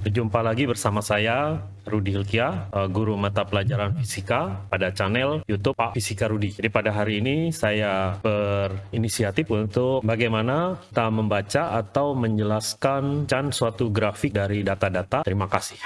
Berjumpa lagi bersama saya, Rudi Hilkia, eh, guru mata pelajaran fisika pada channel YouTube Pak Fisika Rudi. Jadi pada hari ini saya berinisiatif untuk bagaimana kita membaca atau menjelaskan suatu grafik dari data-data. Terima kasih.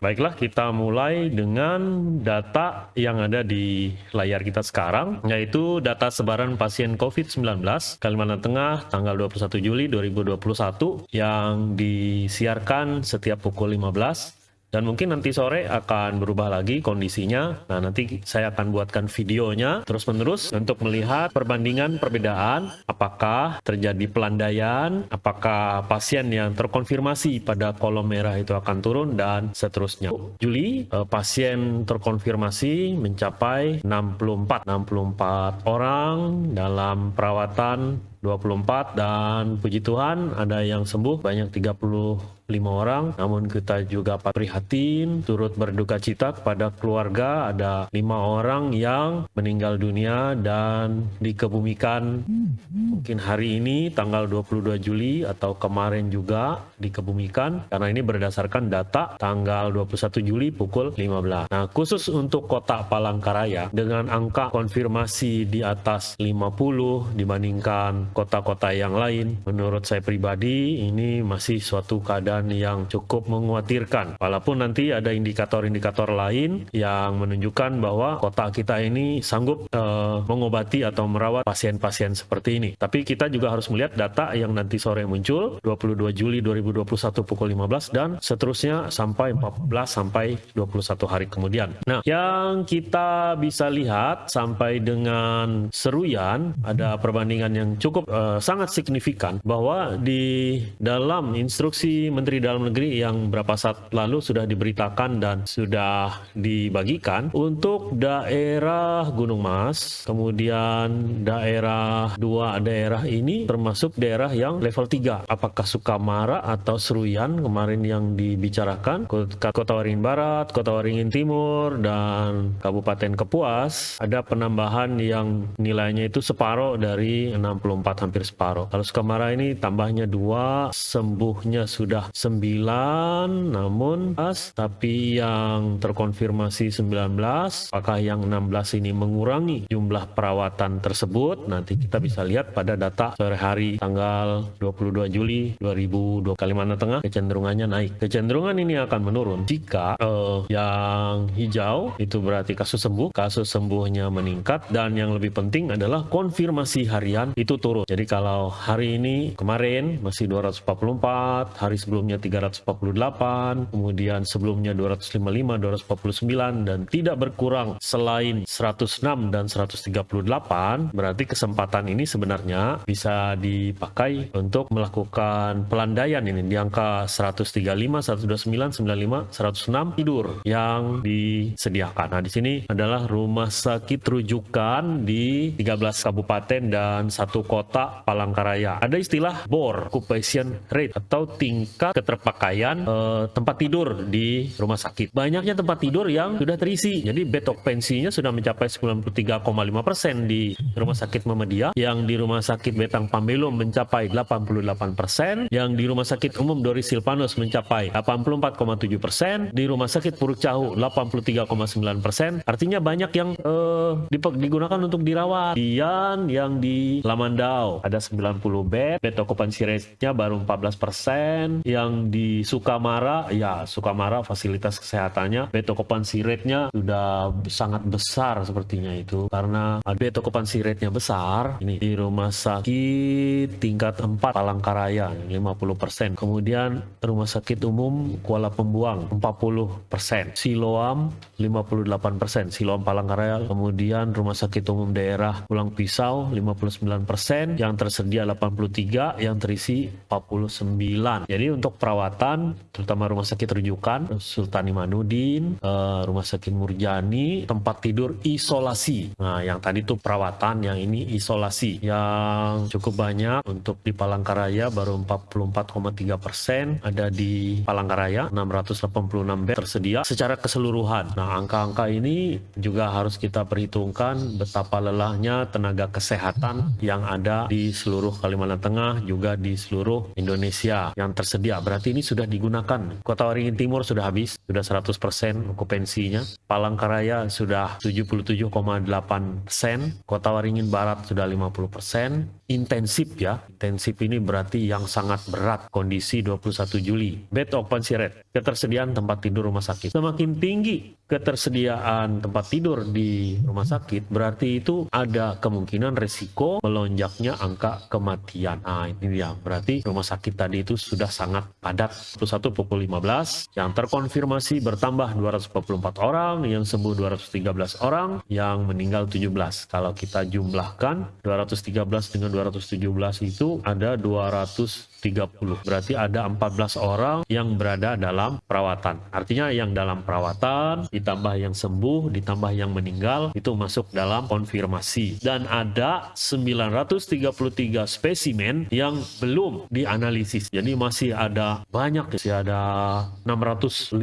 Baiklah, kita mulai dengan data yang ada di layar kita sekarang, yaitu data sebaran pasien COVID-19 Kalimantan Tengah tanggal 21 Juli 2021 yang disiarkan setiap pukul 15 dan mungkin nanti sore akan berubah lagi kondisinya. Nah, nanti saya akan buatkan videonya terus-menerus untuk melihat perbandingan perbedaan apakah terjadi pelandaian, apakah pasien yang terkonfirmasi pada kolom merah itu akan turun dan seterusnya. Juli eh, pasien terkonfirmasi mencapai 64 64 orang dalam perawatan 24 dan puji Tuhan ada yang sembuh banyak 30 lima orang namun kita juga prihatin turut berduka cita kepada keluarga. Ada lima orang yang meninggal dunia dan dikebumikan. Mungkin hari ini tanggal 22 Juli atau kemarin juga dikebumikan. Karena ini berdasarkan data tanggal 21 Juli pukul 15 nah khusus untuk kota Palangkaraya dengan angka konfirmasi di atas 50 dibandingkan kota-kota yang lain menurut saya pribadi ini masih suatu keadaan yang cukup mengkhawatirkan. Walaupun nanti ada indikator-indikator lain yang menunjukkan bahwa kota kita ini sanggup uh, mengobati atau merawat pasien-pasien seperti ini. Tapi kita juga harus melihat data yang nanti sore muncul 22 Juli 2021 pukul 15 dan seterusnya sampai 14 sampai 21 hari kemudian. Nah, yang kita bisa lihat sampai dengan seruyan ada perbandingan yang cukup uh, sangat signifikan bahwa di dalam instruksi Menteri Menteri Dalam Negeri yang beberapa saat lalu sudah diberitakan dan sudah dibagikan untuk daerah Gunung Mas, kemudian daerah dua daerah ini termasuk daerah yang level 3. Apakah Sukamara atau Seruyan kemarin yang dibicarakan, Kota Waringin Barat, Kota Waringin Timur, dan Kabupaten Kepuas, ada penambahan yang nilainya itu separuh dari 64 hampir separuh. Kalau Sukamara ini tambahnya dua, sembuhnya sudah 9 namun pas tapi yang terkonfirmasi 19 apakah yang 16 ini mengurangi jumlah perawatan tersebut? Nanti kita bisa lihat pada data sore hari tanggal 22 Juli 2020 Kalimantan Tengah kecenderungannya naik. Kecenderungan ini akan menurun jika uh, yang hijau itu berarti kasus sembuh kasus sembuhnya meningkat. Dan yang lebih penting adalah konfirmasi harian itu turun. Jadi kalau hari ini kemarin masih 244 hari sebelumnya sebelumnya 348, kemudian sebelumnya 255, 249 dan tidak berkurang selain 106 dan 138, berarti kesempatan ini sebenarnya bisa dipakai untuk melakukan pelandaian ini di angka 135, 129, 95, 106 tidur yang disediakan. Nah, di sini adalah rumah sakit rujukan di 13 kabupaten dan satu kota Palangkaraya. Ada istilah BOR, occupation rate atau tingkat keterpakaian uh, tempat tidur di rumah sakit. Banyaknya tempat tidur yang sudah terisi. Jadi bed occupancy-nya sudah mencapai 93,5% di Rumah Sakit Muhammadiyah, yang di Rumah Sakit Betang Pambelum mencapai 88%, yang di Rumah Sakit Umum Doris Silvanus mencapai 84,7%, di Rumah Sakit Puruk Cahu 83,9%. Artinya banyak yang uh, digunakan untuk dirawat. Kemudian yang di Lamandau ada 90 bed, bed occupancy rate-nya baru 14%, yang yang di Sukamara, ya Sukamara fasilitas kesehatannya bed occupancy rate-nya sudah sangat besar sepertinya itu. Karena bed occupancy rate-nya besar, ini di rumah sakit tingkat 4 Palangkaraya 50%. Kemudian rumah sakit umum Kuala Pembuang 40%. Siloam 58%. Siloam Palangkaraya. Kemudian rumah sakit umum daerah Pulang Pisau 59%. Yang tersedia 83, yang terisi 49. Jadi untuk perawatan, terutama rumah sakit rujukan, Sultan Imanuddin, uh, rumah sakit Murjani, tempat tidur isolasi. Nah, yang tadi tuh perawatan, yang ini isolasi. Yang cukup banyak untuk di Palangkaraya baru 44,3 persen, ada di Palangkaraya 686 bed tersedia secara keseluruhan. Nah, angka-angka ini juga harus kita perhitungkan betapa lelahnya tenaga kesehatan yang ada di seluruh Kalimantan Tengah, juga di seluruh Indonesia yang tersedia berarti ini sudah digunakan. Kota Waringin Timur sudah habis, sudah 100% okupansinya. Palangkaraya sudah 77,8 sen. Kota Waringin Barat sudah 50%. Intensif ya, intensif ini berarti yang sangat berat kondisi 21 Juli. Bed occupancy rate, ketersediaan tempat tidur rumah sakit. Semakin tinggi ketersediaan tempat tidur di rumah sakit, berarti itu ada kemungkinan resiko melonjaknya angka kematian. Nah, ini dia. Berarti rumah sakit tadi itu sudah sangat padat. 21 pukul 15, yang terkonfirmasi bertambah 244 orang, yang sembuh 213 orang, yang meninggal 17. Kalau kita jumlahkan 213 dengan 217 itu ada 230. Berarti ada 14 orang yang berada dalam perawatan. Artinya yang dalam perawatan ditambah yang sembuh ditambah yang meninggal itu masuk dalam konfirmasi. Dan ada 933 spesimen yang belum dianalisis. Jadi masih ada banyak, masih ada 650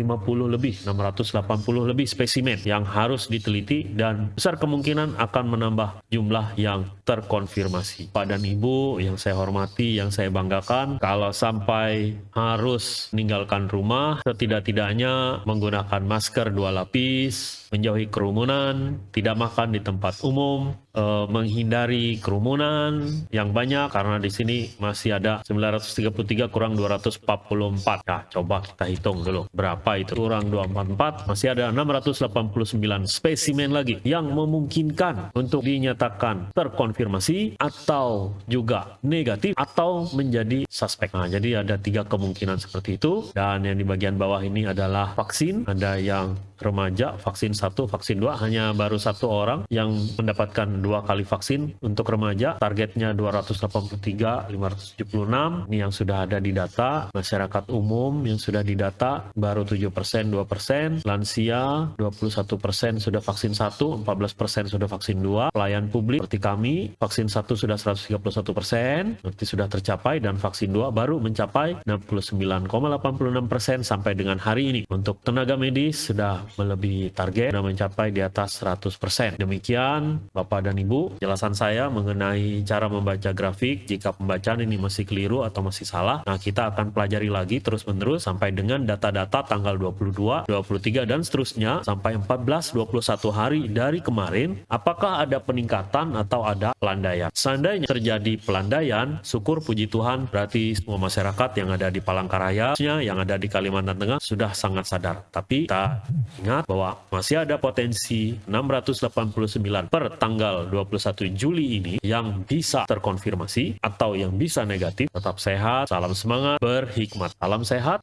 lebih, 680 lebih spesimen yang harus diteliti dan besar kemungkinan akan menambah jumlah yang terkonfirmasi. Pak dan Ibu yang saya hormati, yang saya banggakan, kalau sampai harus meninggalkan rumah, setidak-tidaknya menggunakan masker dua lapis, menjauhi kerumunan, tidak makan di tempat umum, eh, menghindari kerumunan yang banyak karena di sini masih ada 933 kurang 244. Nah, coba kita hitung dulu berapa itu kurang 244 masih ada 689 spesimen lagi yang memungkinkan untuk dinyatakan terkonfirmasi atau juga negatif atau menjadi suspek. Nah, jadi ada tiga kemungkinan seperti itu dan yang di bagian bawah ini adalah vaksin. Ada yang remaja vaksin satu, vaksin dua hanya baru satu orang yang mendapatkan dua kali vaksin untuk remaja. Targetnya 283 576 ini yang sudah ada di data. Masyarakat umum yang sudah didata baru 7 persen 2 persen. Lansia 21 persen sudah vaksin satu 14 persen sudah vaksin dua. Pelayan publik seperti kami vaksin satu sudah 131 persen. Berarti sudah tercapai dan vaksin dua baru mencapai 69,86 persen sampai dengan hari ini. Untuk tenaga medis sudah melebihi target dan mencapai di atas 100%. Demikian Bapak dan Ibu, jelasan saya mengenai cara membaca grafik. Jika pembacaan ini masih keliru atau masih salah, nah kita akan pelajari lagi terus-menerus sampai dengan data-data tanggal 22, 23 dan seterusnya sampai 14, 21 hari dari kemarin apakah ada peningkatan atau ada pelandaian. Seandainya terjadi pelandaian, syukur puji Tuhan berarti semua masyarakat yang ada di Palangkaraya, yang ada di Kalimantan Tengah sudah sangat sadar. Tapi kita Ingat bahwa masih ada potensi 689 per tanggal 21 Juli ini yang bisa terkonfirmasi atau yang bisa negatif. Tetap sehat, salam semangat, berhikmat. Salam sehat.